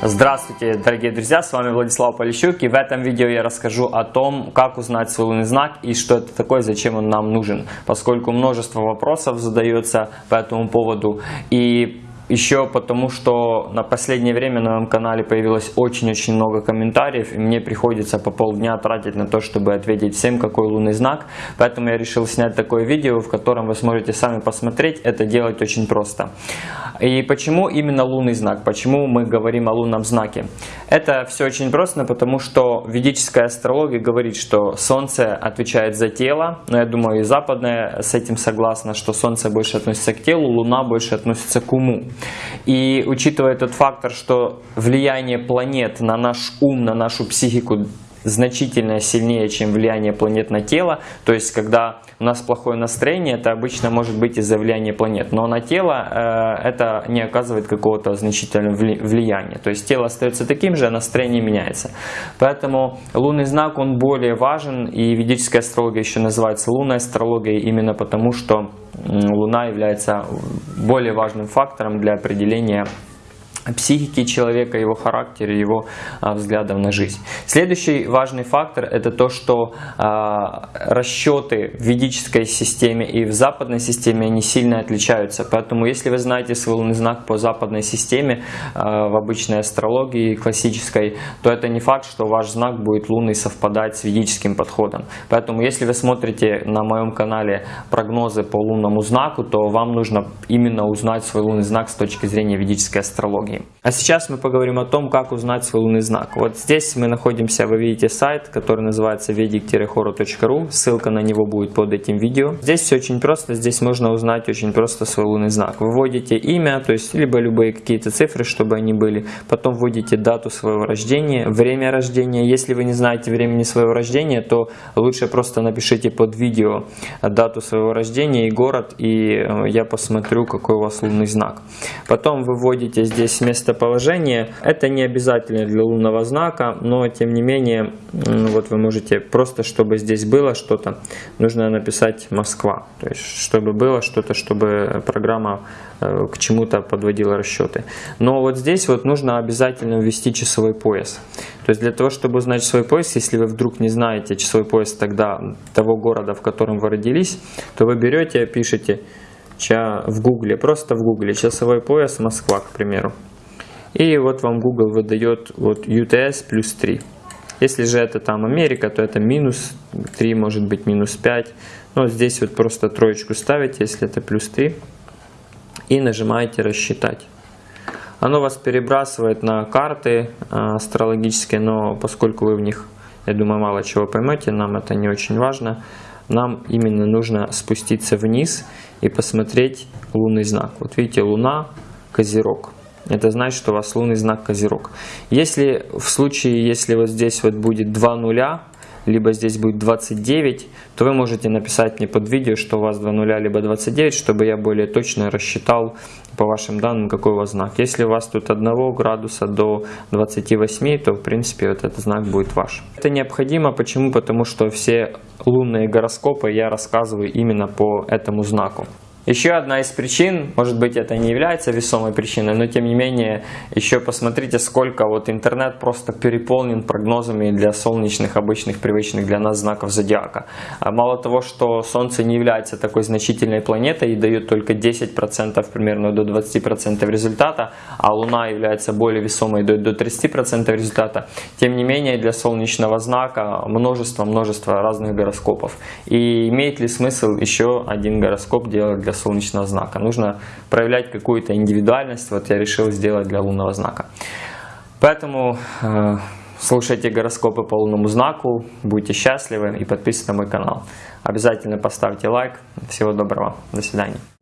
Здравствуйте, дорогие друзья, с вами Владислав Полищук и в этом видео я расскажу о том, как узнать свой лунный знак и что это такое, зачем он нам нужен, поскольку множество вопросов задается по этому поводу. И еще потому, что на последнее время на моем канале появилось очень-очень много комментариев, и мне приходится по полдня тратить на то, чтобы ответить всем, какой лунный знак. Поэтому я решил снять такое видео, в котором вы сможете сами посмотреть. Это делать очень просто. И почему именно лунный знак? Почему мы говорим о лунном знаке? Это все очень просто, потому что ведическая астрология говорит, что Солнце отвечает за тело, но я думаю и западная с этим согласна, что Солнце больше относится к телу, Луна больше относится к уму. И учитывая тот фактор, что влияние планет на наш ум, на нашу психику значительно сильнее, чем влияние планет на тело. То есть, когда у нас плохое настроение, это обычно может быть из-за влияния планет. Но на тело э, это не оказывает какого-то значительного влияния. То есть, тело остается таким же, а настроение меняется. Поэтому лунный знак, он более важен. И ведическая астрология еще называется лунной астрологией, именно потому что Луна является более важным фактором для определения психики человека, его характера, его а, взглядов на жизнь. Следующий важный фактор это то, что а, расчеты в ведической системе и в западной системе они сильно отличаются. Поэтому если вы знаете свой лунный знак по западной системе, а, в обычной астрологии классической, то это не факт, что ваш знак будет лунный совпадать с ведическим подходом. Поэтому если вы смотрите на моем канале прогнозы по лунному знаку, то вам нужно именно узнать свой лунный знак с точки зрения ведической астрологии. А сейчас мы поговорим о том, как узнать свой лунный знак. Вот здесь мы находимся, вы видите сайт, который называется vedic-horo.ru, ссылка на него будет под этим видео. Здесь все очень просто, здесь можно узнать очень просто свой лунный знак. Вы вводите имя, то есть либо любые какие-то цифры, чтобы они были, потом вводите дату своего рождения, время рождения. Если вы не знаете времени своего рождения, то лучше просто напишите под видео дату своего рождения и город, и э, я посмотрю, какой у вас лунный знак. Потом вы вводите здесь местоположение. Это не обязательно для лунного знака, но тем не менее, вот вы можете просто, чтобы здесь было что-то, нужно написать Москва. То есть, чтобы было что-то, чтобы программа э, к чему-то подводила расчеты. Но вот здесь вот нужно обязательно ввести часовой пояс. То есть для того, чтобы узнать часовой пояс, если вы вдруг не знаете часовой пояс тогда того города, в котором вы родились, то вы берете, пишете в гугле, просто в гугле часовой пояс Москва, к примеру. И вот вам Google выдает вот UTS плюс 3. Если же это там Америка, то это минус 3, может быть минус 5. Но здесь вот просто троечку ставите, если это плюс 3. И нажимаете рассчитать. Оно вас перебрасывает на карты а, астрологические, но поскольку вы в них, я думаю, мало чего поймете, нам это не очень важно. Нам именно нужно спуститься вниз и посмотреть лунный знак. Вот видите, Луна, Козерог это значит, что у вас лунный знак Козерог. Если в случае, если вот здесь вот будет 2 нуля, либо здесь будет 29, то вы можете написать мне под видео, что у вас 2 нуля, либо 29, чтобы я более точно рассчитал по вашим данным, какой у вас знак. Если у вас тут 1 градуса до 28, то в принципе вот этот знак будет ваш. Это необходимо, почему? Потому что все лунные гороскопы я рассказываю именно по этому знаку. Еще одна из причин, может быть это не является весомой причиной, но тем не менее, еще посмотрите, сколько вот интернет просто переполнен прогнозами для солнечных, обычных, привычных для нас знаков зодиака. А мало того, что Солнце не является такой значительной планетой и дает только 10% примерно до 20% результата, а Луна является более весомой дает до 30% результата, тем не менее для солнечного знака множество-множество разных гороскопов. И имеет ли смысл еще один гороскоп делать для солнечного знака. Нужно проявлять какую-то индивидуальность. Вот я решил сделать для лунного знака. Поэтому э, слушайте гороскопы по лунному знаку, будьте счастливы и подписывайтесь на мой канал. Обязательно поставьте лайк. Всего доброго. До свидания.